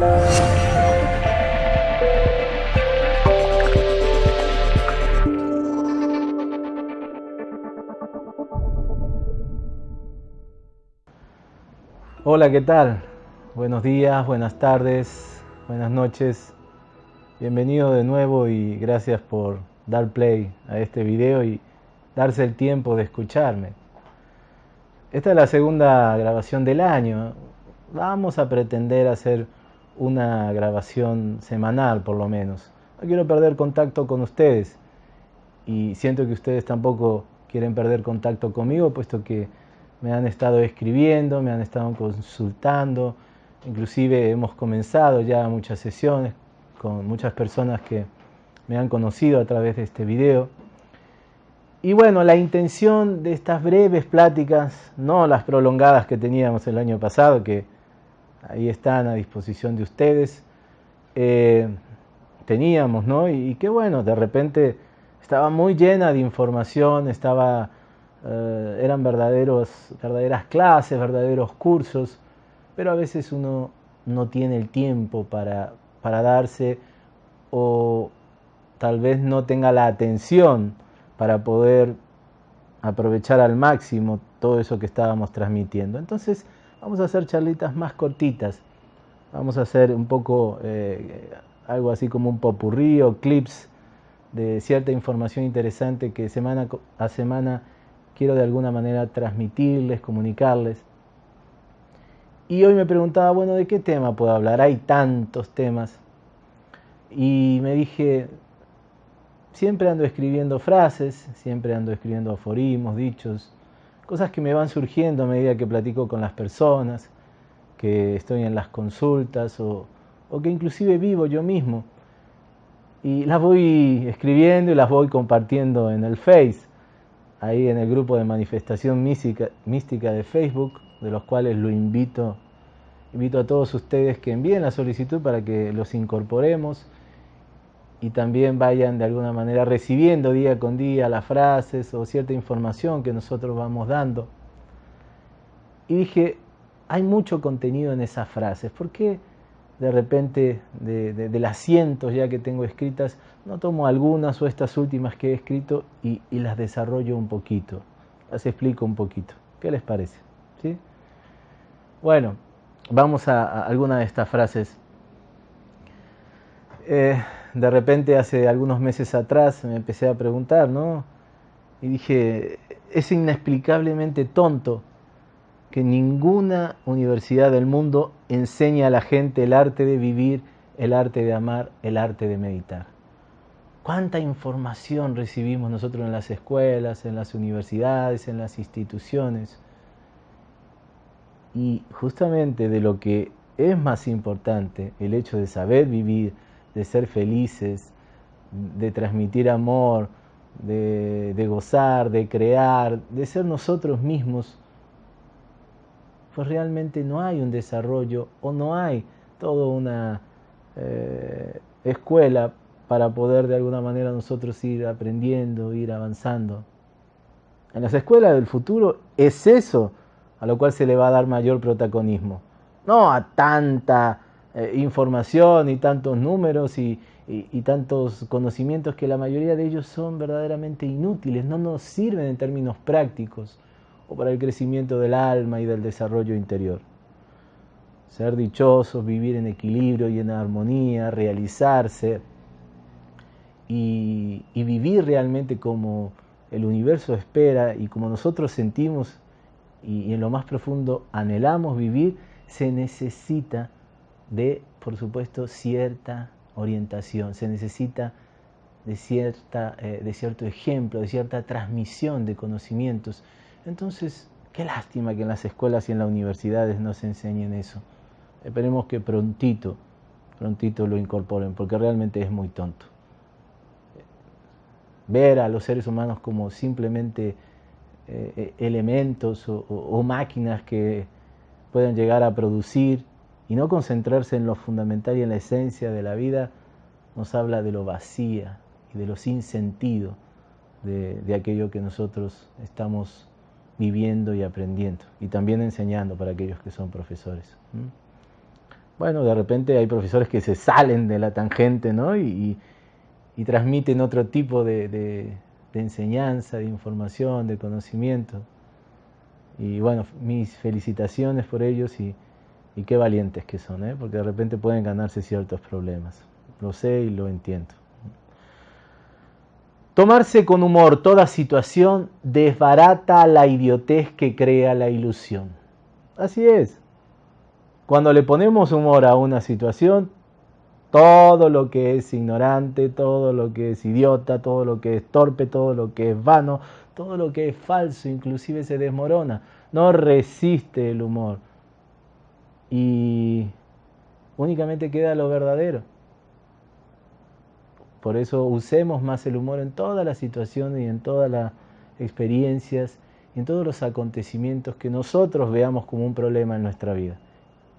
Hola, ¿qué tal? Buenos días, buenas tardes, buenas noches. Bienvenido de nuevo y gracias por dar play a este video y darse el tiempo de escucharme. Esta es la segunda grabación del año. Vamos a pretender hacer una grabación semanal por lo menos. No quiero perder contacto con ustedes y siento que ustedes tampoco quieren perder contacto conmigo, puesto que me han estado escribiendo, me han estado consultando, inclusive hemos comenzado ya muchas sesiones con muchas personas que me han conocido a través de este video. Y bueno, la intención de estas breves pláticas, no las prolongadas que teníamos el año pasado, que ahí están a disposición de ustedes, eh, teníamos, ¿no? Y, y qué bueno, de repente estaba muy llena de información, estaba eh, eran verdaderos, verdaderas clases, verdaderos cursos, pero a veces uno no tiene el tiempo para, para darse o tal vez no tenga la atención para poder aprovechar al máximo todo eso que estábamos transmitiendo. Entonces vamos a hacer charlitas más cortitas, vamos a hacer un poco eh, algo así como un popurrí o clips de cierta información interesante que semana a semana quiero de alguna manera transmitirles, comunicarles. Y hoy me preguntaba, bueno, ¿de qué tema puedo hablar? Hay tantos temas. Y me dije, siempre ando escribiendo frases, siempre ando escribiendo aforismos, dichos, cosas que me van surgiendo a medida que platico con las personas, que estoy en las consultas o, o que inclusive vivo yo mismo. Y las voy escribiendo y las voy compartiendo en el Face ahí en el grupo de manifestación mística, mística de Facebook, de los cuales lo invito, invito a todos ustedes que envíen la solicitud para que los incorporemos y también vayan de alguna manera recibiendo día con día las frases o cierta información que nosotros vamos dando. Y dije, hay mucho contenido en esas frases, ¿por qué de repente de, las cientos ya que tengo escritas, no tomo algunas o estas últimas que he escrito y, las desarrollo un poquito, las explico un poquito. ¿Qué les parece? ¿Sí? Bueno, vamos a, alguna de estas frases. Eh, de repente hace algunos meses atrás me empecé a preguntar, ¿no? Y dije, es inexplicablemente tonto que ninguna universidad del mundo enseña a la gente el arte de vivir, el arte de amar, el arte de meditar. ¿Cuánta información recibimos nosotros en las escuelas, en las universidades, en las instituciones? Y justamente de lo que es más importante, el hecho de saber vivir, de ser felices, de transmitir amor, de, de gozar, de crear, de ser nosotros mismos, pues realmente no hay un desarrollo o no hay toda una eh, escuela para poder de alguna manera nosotros ir aprendiendo, ir avanzando. En las escuelas del futuro es eso a lo cual se le va a dar mayor protagonismo, no a tanta eh, información y tantos números y, y tantos conocimientos que la mayoría de ellos son verdaderamente inútiles, no nos sirven en términos prácticos o para el crecimiento del alma y del desarrollo interior. Ser dichosos, vivir en equilibrio y en armonía, realizarse y, vivir realmente como el universo espera y como nosotros sentimos y, en lo más profundo anhelamos vivir, se necesita de, por supuesto, cierta orientación, se necesita de, cierta, eh, de cierto ejemplo, de cierta transmisión de conocimientos entonces, qué lástima que en las escuelas y en las universidades no se enseñen eso. Esperemos que prontito, prontito lo incorporen, porque realmente es muy tonto. Ver a los seres humanos como simplemente eh, eh, elementos o, máquinas que puedan llegar a producir y no concentrarse en lo fundamental y en la esencia de la vida, nos habla de lo vacía y de lo sin sentido de, de aquello que nosotros estamos viviendo y aprendiendo y también enseñando para aquellos que son profesores. bueno, de repente hay profesores que se salen de la tangente, ¿no? Y, transmiten otro tipo de, enseñanza, de información, de conocimiento. Y bueno, mis felicitaciones por ellos y, y qué valientes que son, ¿eh? porque de repente pueden ganarse ciertos problemas. Lo sé y lo entiendo. Tomarse con humor toda situación desbarata la idiotez que crea la ilusión. Así es. Cuando le ponemos humor a una situación, todo lo que es ignorante, todo lo que es idiota, todo lo que es torpe, todo lo que es vano, todo lo que es falso, inclusive se desmorona. No resiste el humor. Y únicamente queda lo verdadero. Por eso usemos más el humor en todas las situaciones y en todas las experiencias en todos los acontecimientos que nosotros veamos como un problema en nuestra vida.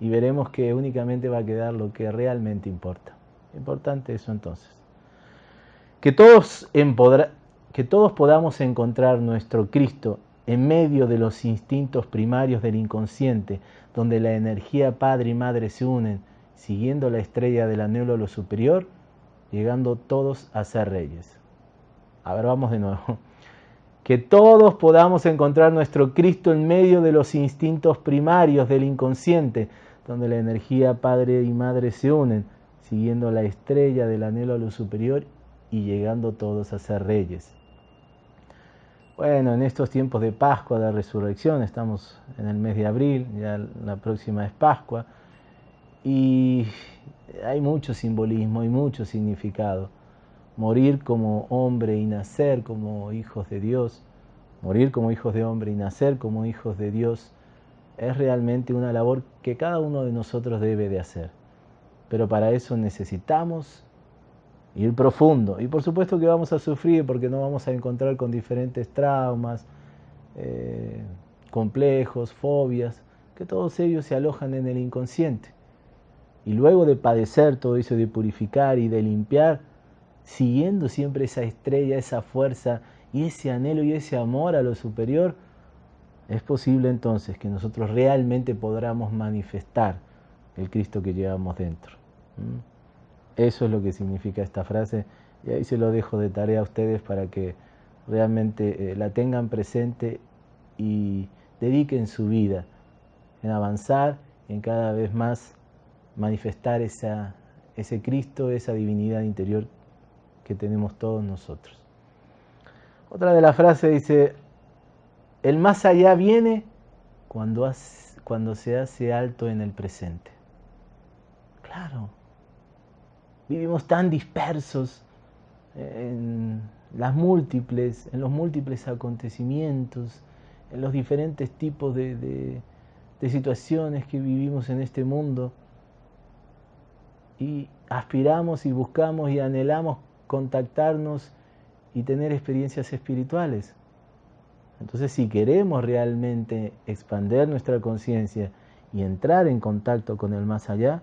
Y veremos que únicamente va a quedar lo que realmente importa. Importante eso entonces. Que todos, que todos podamos encontrar nuestro Cristo en medio de los instintos primarios del inconsciente, donde la energía padre y madre se unen, siguiendo la estrella del anhelo a lo superior, llegando todos a ser reyes. A ver, vamos de nuevo. Que todos podamos encontrar nuestro Cristo en medio de los instintos primarios del inconsciente, donde la energía Padre y Madre se unen, siguiendo la estrella del anhelo a lo superior y llegando todos a ser reyes. Bueno, en estos tiempos de Pascua, de Resurrección, estamos en el mes de abril, ya la próxima es Pascua, y hay mucho simbolismo y mucho significado. Morir como hombre y nacer como hijos de Dios, morir como hijos de hombre y nacer como hijos de Dios, es realmente una labor que cada uno de nosotros debe de hacer. Pero para eso necesitamos ir profundo. Y por supuesto que vamos a sufrir porque no vamos a encontrar con diferentes traumas, eh, complejos, fobias, que todos ellos se alojan en el inconsciente. Y luego de padecer todo eso, de purificar y de limpiar, siguiendo siempre esa estrella, esa fuerza y ese anhelo y ese amor a lo superior, es posible entonces que nosotros realmente podamos manifestar el Cristo que llevamos dentro. Eso es lo que significa esta frase y ahí se lo dejo de tarea a ustedes para que realmente eh, la tengan presente y dediquen su vida en avanzar, en cada vez más manifestar ese Cristo, esa divinidad interior que tenemos todos nosotros. Otra de las frases dice, el más allá viene cuando se hace alto en el presente. Claro, vivimos tan dispersos en las múltiples, en los múltiples acontecimientos, en los diferentes tipos de situaciones que vivimos en este mundo, y aspiramos y buscamos y anhelamos contactarnos y tener experiencias espirituales. Entonces, si queremos realmente expander nuestra conciencia y entrar en contacto con el más allá,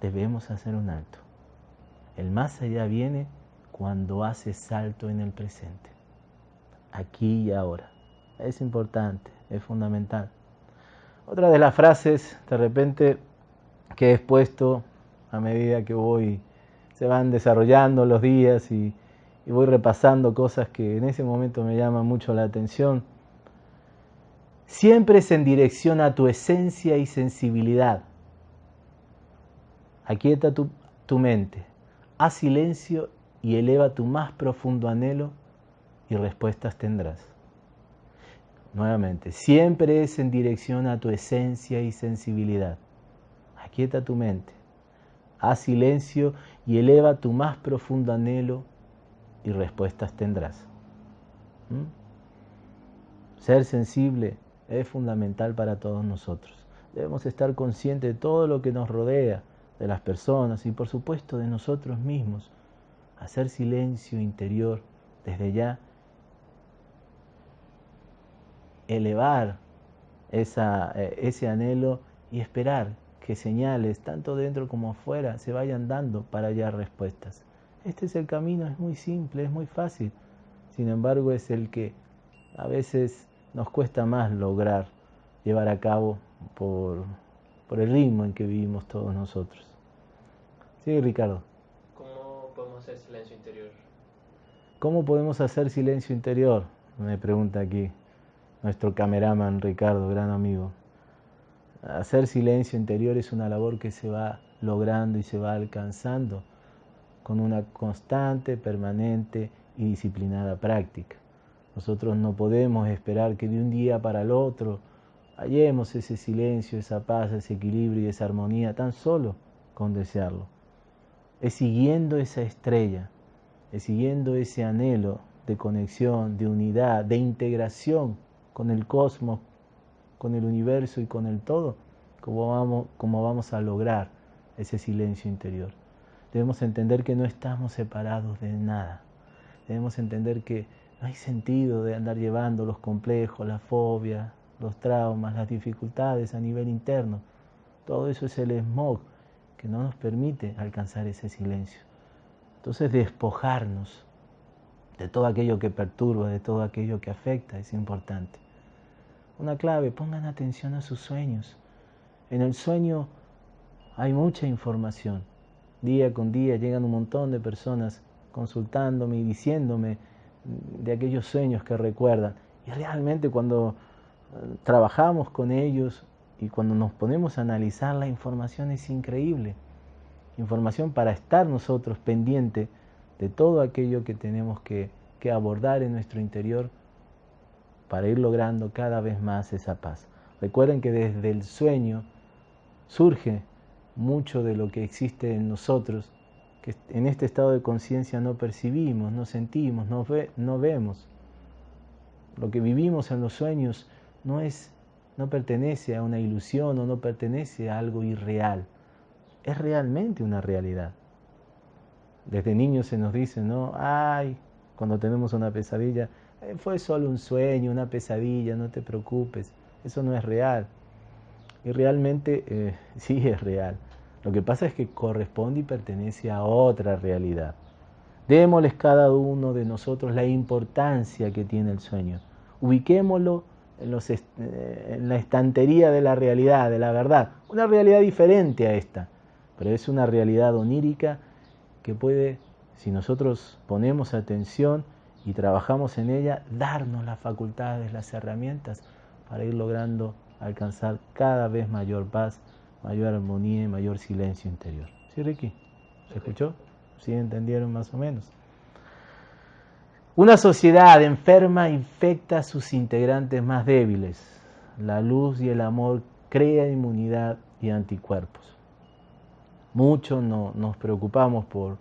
debemos hacer un alto. El más allá viene cuando hace salto en el presente, aquí y ahora. Es importante, es fundamental. Otra de las frases, de repente, que he expuesto a medida que voy, se van desarrollando los días y, voy repasando cosas que en ese momento me llaman mucho la atención. Siempre es en dirección a tu esencia y sensibilidad. Aquieta tu, tu mente, haz silencio y eleva tu más profundo anhelo y respuestas tendrás. Nuevamente, siempre es en dirección a tu esencia y sensibilidad. Aquieta tu mente, haz silencio y eleva tu más profundo anhelo y respuestas tendrás. ¿Mm? Ser sensible es fundamental para todos nosotros. Debemos estar conscientes de todo lo que nos rodea, de las personas y por supuesto de nosotros mismos. Hacer silencio interior desde ya. Elevar esa, eh, ese anhelo y esperar que señales, tanto dentro como afuera, se vayan dando para hallar respuestas. Este es el camino, es muy simple, es muy fácil. Sin embargo, es el que a veces nos cuesta más lograr llevar a cabo por, por el ritmo en que vivimos todos nosotros. Sí, Ricardo. ¿Cómo podemos hacer silencio interior? ¿Cómo podemos hacer silencio interior? Me pregunta aquí nuestro cameraman Ricardo, gran amigo. Hacer silencio interior es una labor que se va logrando y se va alcanzando con una constante, permanente y disciplinada práctica. Nosotros no podemos esperar que de un día para el otro hallemos ese silencio, esa paz, ese equilibrio y esa armonía tan solo con desearlo. Es siguiendo esa estrella, es siguiendo ese anhelo de conexión, de unidad, de integración con el cosmos, con el universo y con el todo, como vamos, como vamos a lograr ese silencio interior. Debemos entender que no estamos separados de nada. Debemos entender que no hay sentido de andar llevando los complejos, la fobia, los traumas, las dificultades a nivel interno. Todo eso es el smog que no nos permite alcanzar ese silencio. Entonces despojarnos de todo aquello que perturba, de todo aquello que afecta, es importante. Una clave, pongan atención a sus sueños. En el sueño hay mucha información. Día con día llegan un montón de personas consultándome y diciéndome de aquellos sueños que recuerdan. Y realmente cuando trabajamos con ellos y cuando nos ponemos a analizar la información es increíble. Información para estar nosotros pendiente de todo aquello que tenemos que, que abordar en nuestro interior para ir logrando cada vez más esa paz. Recuerden que desde el sueño surge mucho de lo que existe en nosotros, que en este estado de conciencia no percibimos, no sentimos, no, no vemos. Lo que vivimos en los sueños no es no pertenece a una ilusión o no pertenece a algo irreal. Es realmente una realidad. Desde niños se nos dice, ¿no? Ay, cuando tenemos una pesadilla, eh, fue solo un sueño, una pesadilla, no te preocupes, eso no es real. Y realmente eh, sí es real. Lo que pasa es que corresponde y pertenece a otra realidad. Démosles cada uno de nosotros la importancia que tiene el sueño. Ubiquémoslo en, los eh, en la estantería de la realidad, de la verdad. Una realidad diferente a esta, pero es una realidad onírica que puede, si nosotros ponemos atención, y trabajamos en ella, darnos las facultades, las herramientas para ir logrando alcanzar cada vez mayor paz, mayor armonía y mayor silencio interior. ¿Sí, Ricky? ¿Se escuchó? ¿Sí entendieron más o menos? Una sociedad enferma infecta a sus integrantes más débiles. La luz y el amor crean inmunidad y anticuerpos. Muchos no, nos preocupamos por,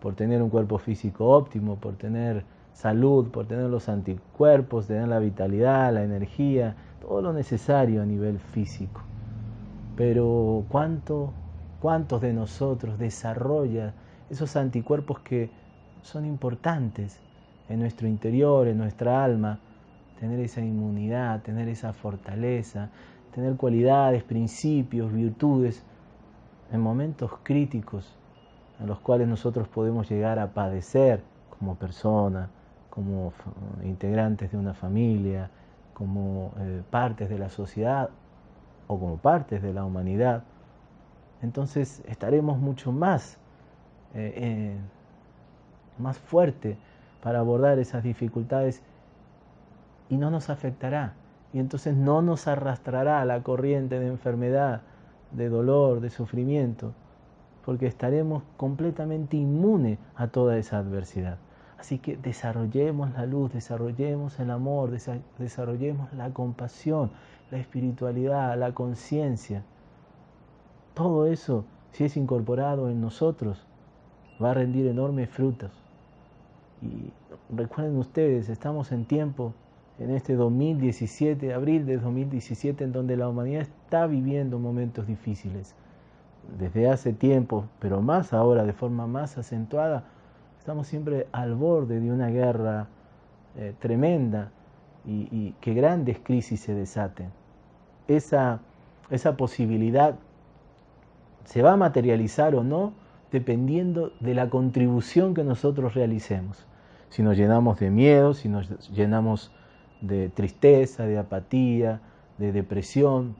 por tener un cuerpo físico óptimo, por tener salud, por tener los anticuerpos, tener la vitalidad, la energía, todo lo necesario a nivel físico. Pero ¿cuánto, ¿cuántos de nosotros desarrolla esos anticuerpos que son importantes en nuestro interior, en nuestra alma? Tener esa inmunidad, tener esa fortaleza, tener cualidades, principios, virtudes en momentos críticos en los cuales nosotros podemos llegar a padecer como persona, como integrantes de una familia, como eh, partes de la sociedad o como partes de la humanidad, entonces estaremos mucho más, eh, eh, más fuerte para abordar esas dificultades y no nos afectará. Y entonces no nos arrastrará la corriente de enfermedad, de dolor, de sufrimiento, porque estaremos completamente inmunes a toda esa adversidad. Así que desarrollemos la luz, desarrollemos el amor, desarrollemos la compasión, la espiritualidad, la conciencia. Todo eso, si es incorporado en nosotros, va a rendir enormes frutos. Y recuerden ustedes, estamos en tiempo, en este 2017, abril de 2017, en donde la humanidad está viviendo momentos difíciles. Desde hace tiempo, pero más ahora, de forma más acentuada, Estamos siempre al borde de una guerra eh, tremenda y, que grandes crisis se desaten. Esa, esa posibilidad se va a materializar o no dependiendo de la contribución que nosotros realicemos. Si nos llenamos de miedo, si nos llenamos de tristeza, de apatía, de depresión,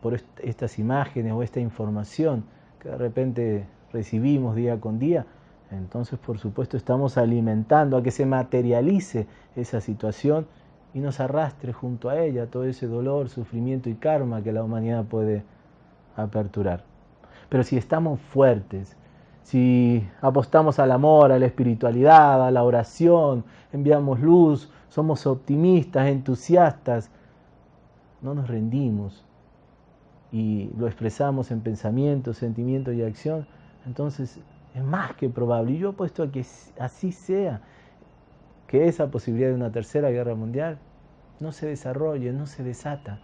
por estas imágenes o esta información que de repente recibimos día con día, entonces por supuesto estamos alimentando a que se materialice esa situación y nos arrastre junto a ella todo ese dolor, sufrimiento y karma que la humanidad puede aperturar. Pero si estamos fuertes, si apostamos al amor, a la espiritualidad, a la oración, enviamos luz, somos optimistas, entusiastas, no nos rendimos y lo expresamos en pensamiento, sentimiento y acción, entonces es más que probable, y yo apuesto a que así sea, que esa posibilidad de una tercera guerra mundial no se desarrolle, no se desata.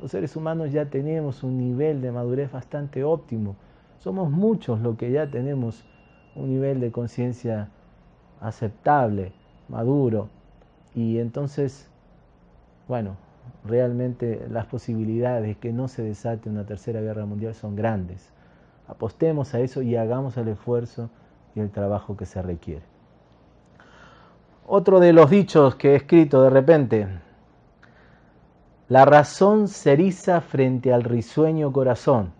Los seres humanos ya tenemos un nivel de madurez bastante óptimo. Somos muchos los que ya tenemos un nivel de conciencia aceptable, maduro. Y entonces, bueno, realmente las posibilidades de que no se desate una tercera guerra mundial son grandes. Apostemos a eso y hagamos el esfuerzo y el trabajo que se requiere. Otro de los dichos que he escrito de repente, la razón se eriza frente al risueño corazón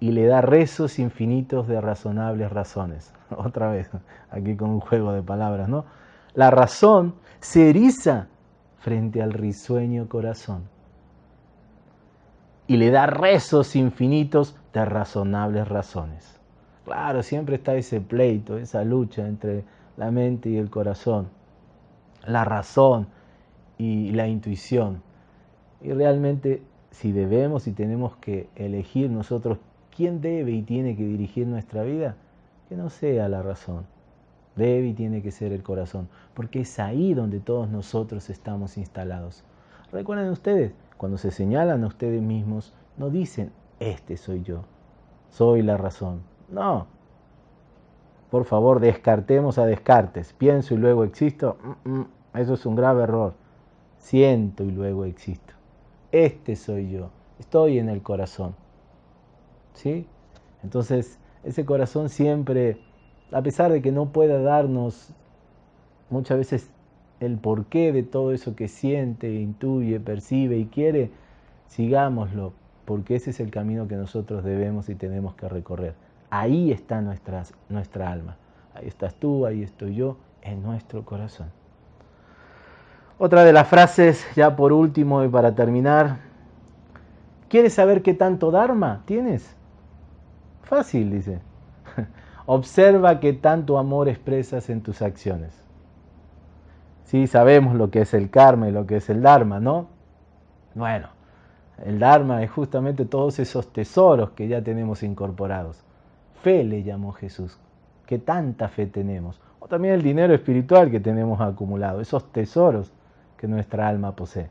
y le da rezos infinitos de razonables razones. Otra vez, aquí con un juego de palabras, ¿no? La razón se eriza frente al risueño corazón y le da rezos infinitos de razonables razones. Claro, siempre está ese pleito, esa lucha entre la mente y el corazón, la razón y la intuición. Y realmente si debemos y tenemos que elegir nosotros quién debe y tiene que dirigir nuestra vida, que no sea la razón, debe y tiene que ser el corazón, porque es ahí donde todos nosotros estamos instalados. Recuerden ustedes, cuando se señalan a ustedes mismos, no dicen, este soy yo, soy la razón. No. Por favor, descartemos a Descartes. Pienso y luego existo. Mm, mm, eso es un grave error. Siento y luego existo este soy yo, estoy en el corazón. ¿Sí? Entonces, ese corazón siempre, a pesar de que no pueda darnos muchas veces el porqué de todo eso que siente, intuye, percibe y quiere, sigámoslo, porque ese es el camino que nosotros debemos y tenemos que recorrer. Ahí está nuestra, nuestra alma. Ahí estás tú, ahí estoy yo, en nuestro corazón. Otra de las frases, ya por último y para terminar. ¿Quieres saber qué tanto Dharma tienes? Fácil, dice. Observa qué tanto amor expresas en tus acciones. Sí, sabemos lo que es el karma y lo que es el Dharma, ¿no? Bueno, el Dharma es justamente todos esos tesoros que ya tenemos incorporados. Fe le llamó Jesús. ¿Qué tanta fe tenemos? O también el dinero espiritual que tenemos acumulado, esos tesoros que nuestra alma posee.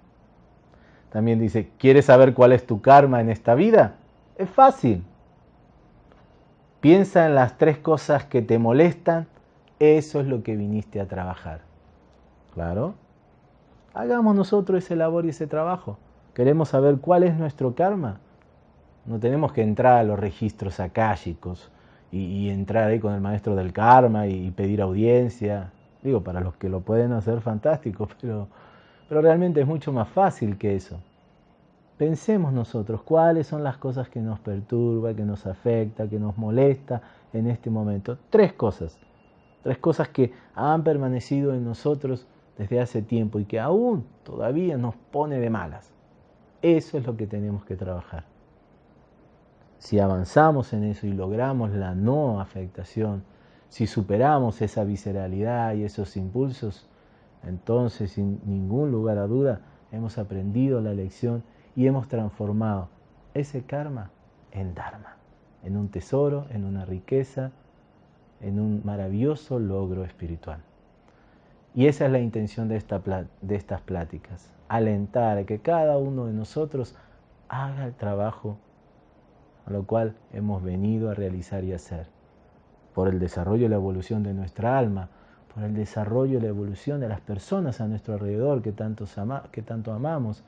También dice, ¿quieres saber cuál es tu karma en esta vida? Es fácil. Piensa en las tres cosas que te molestan, eso es lo que viniste a trabajar. Claro. Hagamos nosotros ese labor y ese trabajo. Queremos saber cuál es nuestro karma. No tenemos que entrar a los registros akáshicos y, y entrar ahí con el maestro del karma y pedir audiencia. Digo, para los que lo pueden hacer, fantástico, pero pero realmente es mucho más fácil que eso. Pensemos nosotros cuáles son las cosas que nos perturba, que nos afecta, que nos molesta en este momento. Tres cosas. Tres cosas que han permanecido en nosotros desde hace tiempo y que aún todavía nos pone de malas. Eso es lo que tenemos que trabajar. Si avanzamos en eso y logramos la no afectación, si superamos esa visceralidad y esos impulsos, entonces, sin ningún lugar a duda, hemos aprendido la lección y hemos transformado ese karma en dharma, en un tesoro, en una riqueza, en un maravilloso logro espiritual. Y esa es la intención de, de estas pláticas, alentar a que cada uno de nosotros haga el trabajo a lo cual hemos venido a realizar y hacer, por el desarrollo y la evolución de nuestra alma, por el desarrollo y la evolución de las personas a nuestro alrededor que que tanto amamos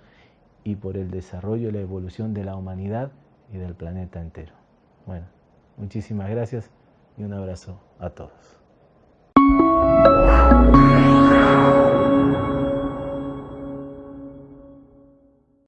y por el desarrollo y la evolución de la humanidad y del planeta entero. Bueno, muchísimas gracias y un abrazo a todos.